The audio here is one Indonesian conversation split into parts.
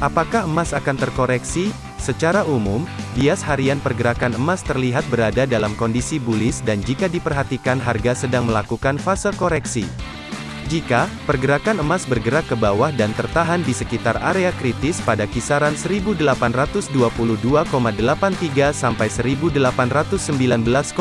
Apakah emas akan terkoreksi? Secara umum, bias harian pergerakan emas terlihat berada dalam kondisi bullish dan jika diperhatikan harga sedang melakukan fase koreksi. Jika pergerakan emas bergerak ke bawah dan tertahan di sekitar area kritis pada kisaran 1822,83 sampai 1819,51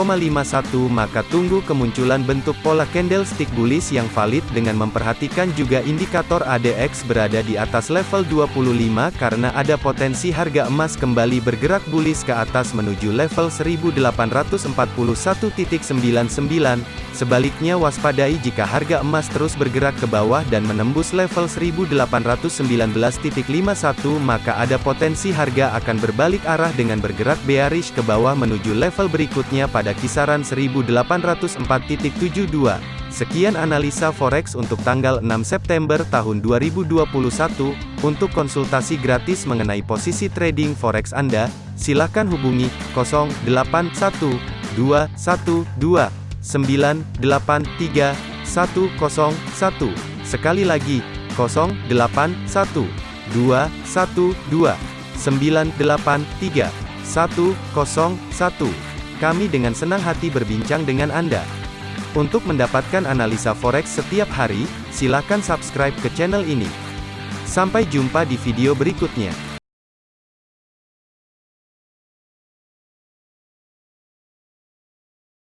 maka tunggu kemunculan bentuk pola candlestick bullish yang valid dengan memperhatikan juga indikator ADX berada di atas level 25 karena ada potensi harga emas kembali bergerak bullish ke atas menuju level 1841.99 Sebaliknya waspadai jika harga emas terus bergerak ke bawah dan menembus level 1819.51 maka ada potensi harga akan berbalik arah dengan bergerak bearish ke bawah menuju level berikutnya pada kisaran 1804.72. Sekian analisa forex untuk tanggal 6 September tahun 2021. Untuk konsultasi gratis mengenai posisi trading forex Anda, silakan hubungi 081212 983 101. Sekali lagi, 081 212 983 101. Kami dengan senang hati berbincang dengan Anda. Untuk mendapatkan analisa forex setiap hari, silakan subscribe ke channel ini. Sampai jumpa di video berikutnya.